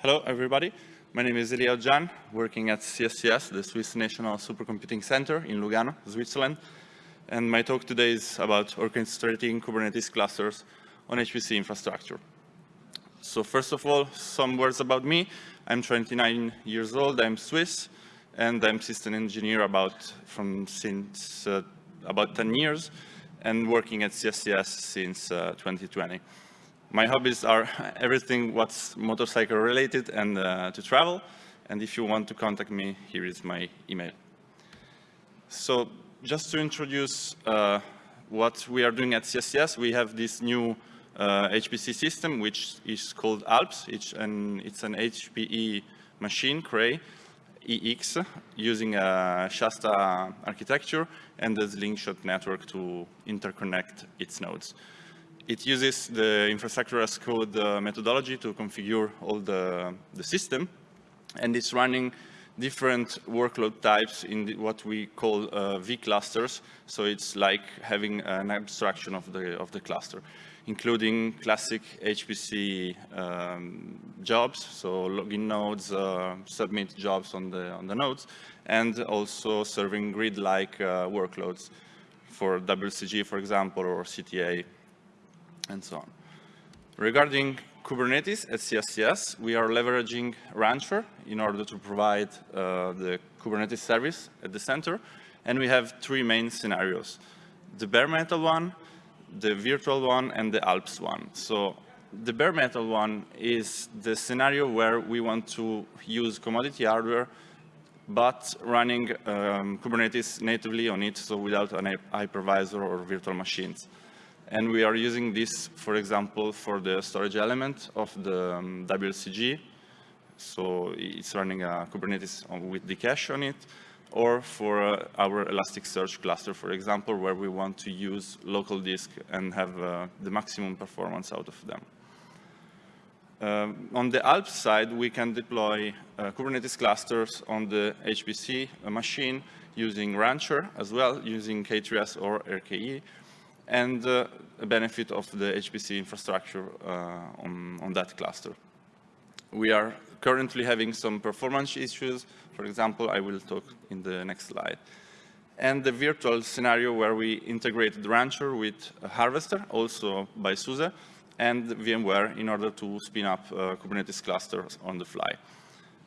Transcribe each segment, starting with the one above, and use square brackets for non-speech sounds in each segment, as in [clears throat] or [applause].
Hello, everybody. My name is Elia Jan, working at CSCS, the Swiss National Supercomputing Center in Lugano, Switzerland. And my talk today is about orchestrating Kubernetes clusters on HPC infrastructure. So first of all, some words about me. I'm 29 years old, I'm Swiss, and I'm system engineer about from since uh, about 10 years, and working at CSCS since uh, 2020. My hobbies are everything what's motorcycle related and uh, to travel. And if you want to contact me, here is my email. So just to introduce uh, what we are doing at CSCS, we have this new uh, HPC system, which is called ALPS. It's an, it's an HPE machine, Cray, EX, using a Shasta architecture and the Slingshot network to interconnect its nodes. It uses the infrastructure as code uh, methodology to configure all the, the system, and it's running different workload types in the, what we call uh, V-clusters. So it's like having an abstraction of the, of the cluster, including classic HPC um, jobs, so login nodes, uh, submit jobs on the, on the nodes, and also serving grid-like uh, workloads for WCG, for example, or CTA and so on. Regarding Kubernetes at CSCS, we are leveraging Rancher in order to provide uh, the Kubernetes service at the center. And we have three main scenarios. The bare metal one, the virtual one, and the Alps one. So the bare metal one is the scenario where we want to use commodity hardware, but running um, Kubernetes natively on it, so without an hypervisor or virtual machines. And we are using this, for example, for the storage element of the um, WCG. So it's running a Kubernetes with dCache on it, or for uh, our Elasticsearch cluster, for example, where we want to use local disk and have uh, the maximum performance out of them. Um, on the Alps side, we can deploy uh, Kubernetes clusters on the HPC machine using Rancher as well, using K3S or RKE, and uh, a benefit of the HPC infrastructure uh, on, on that cluster. We are currently having some performance issues. For example, I will talk in the next slide. And the virtual scenario where we integrated Rancher with Harvester, also by SUSE, and VMware in order to spin up uh, Kubernetes clusters on the fly.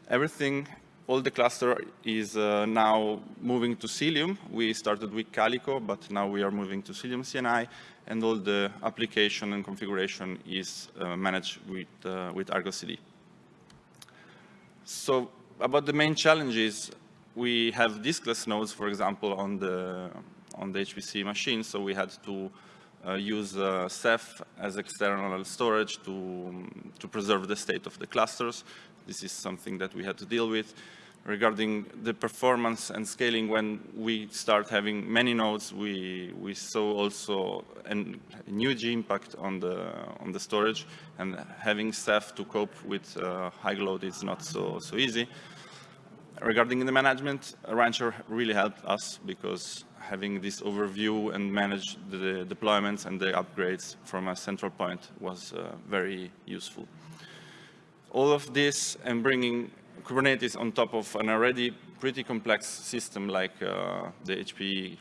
Everything all the cluster is uh, now moving to Cilium. We started with Calico, but now we are moving to Cilium CNI, and all the application and configuration is uh, managed with, uh, with Argo CD. So about the main challenges, we have diskless nodes, for example, on the, on the HPC machine, so we had to uh, use uh, Ceph as external storage to, to preserve the state of the clusters. This is something that we had to deal with. Regarding the performance and scaling, when we start having many nodes, we, we saw also an, a huge impact on the, on the storage, and having Ceph to cope with uh, high load is not so, so easy. Regarding the management, Rancher really helped us because having this overview and manage the deployments and the upgrades from a central point was uh, very useful all of this and bringing Kubernetes on top of an already pretty complex system like uh, the HPE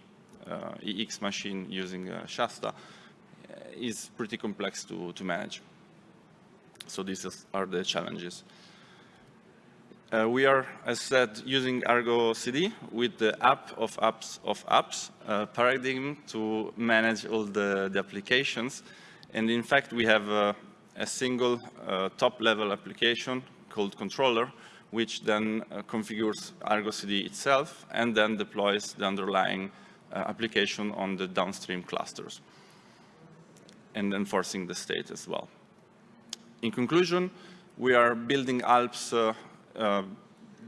uh, EX machine using uh, Shasta uh, is pretty complex to, to manage. So these are the challenges. Uh, we are, as said, using Argo CD with the app of apps of apps uh, paradigm to manage all the, the applications. And in fact, we have uh, a single uh, top-level application called controller, which then uh, configures Argo CD itself and then deploys the underlying uh, application on the downstream clusters and enforcing the state as well. In conclusion, we are building Alps uh, uh,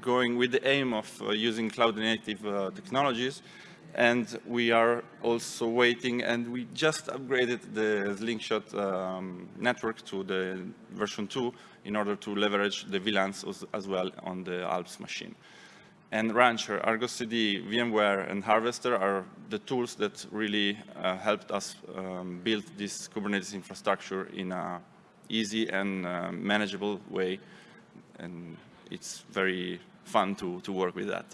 going with the aim of uh, using cloud-native uh, technologies and we are also waiting and we just upgraded the Slingshot um, network to the version 2 in order to leverage the VLANs as, well on the Alps machine. And Rancher, Argo CD, VMware, and Harvester are the tools that really uh, helped us um, build this Kubernetes infrastructure in an easy and uh, manageable way and it's very fun to, to work with that.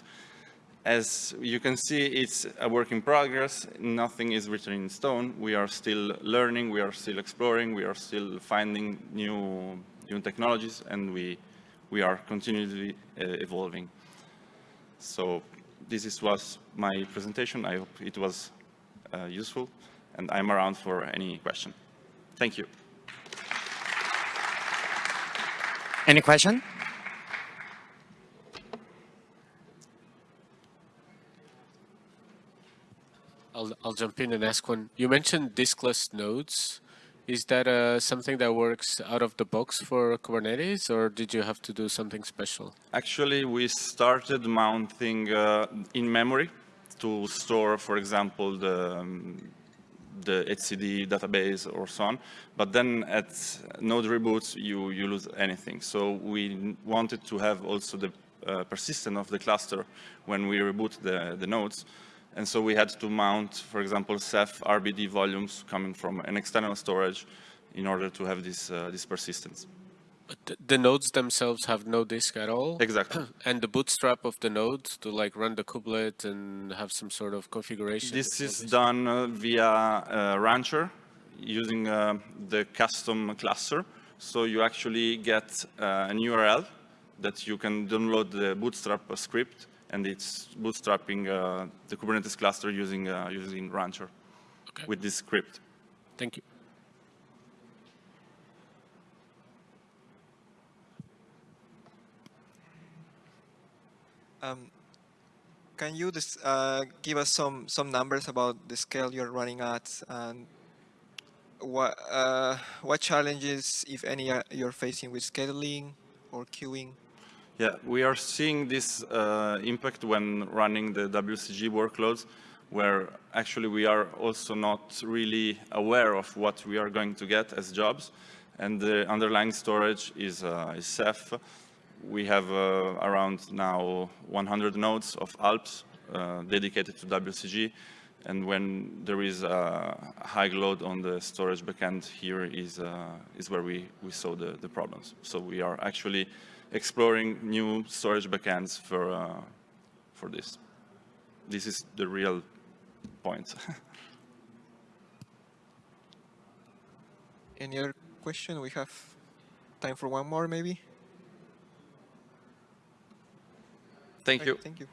As you can see, it's a work in progress. Nothing is written in stone. We are still learning, we are still exploring, we are still finding new, new technologies, and we, we are continually uh, evolving. So this is, was my presentation. I hope it was uh, useful, and I'm around for any question. Thank you. Any question? I'll, I'll jump in and ask one. You mentioned diskless nodes. Is that uh, something that works out of the box for Kubernetes, or did you have to do something special? Actually, we started mounting uh, in memory to store, for example, the, um, the database or so on. But then at node reboots, you, you lose anything. So we wanted to have also the uh, persistence of the cluster when we reboot the, the nodes. And so we had to mount, for example, Ceph RBD volumes coming from an external storage in order to have this, uh, this persistence. But the, nodes themselves have no disk at all? Exactly. [clears throat] and the bootstrap of the node to like run the kubelet and have some sort of configuration? This is done uh, via uh, Rancher using uh, the custom cluster. So you actually get uh, an URL that you can download the bootstrap script and it's bootstrapping uh, the Kubernetes cluster using, uh, using Rancher Okay. with this script. Thank you. Um, can you dis uh, give us some some numbers about the scale you're running at and what uh, what challenges, if any, are you're facing with scheduling or queuing? Yeah, we are seeing this uh, impact when running the WCG workloads, where actually we are also not really aware of what we are going to get as jobs. And the underlying storage is, uh, is Ceph. We have uh, around now 100 nodes of Alps uh, dedicated to WCG. And when there is a high load on the storage backend, here is, uh, is where we, we saw the, the problems. So we are actually exploring new storage backends for, uh, for this. This is the real point. [laughs] Any other question? We have time for one more, maybe. Thank you. Thank you.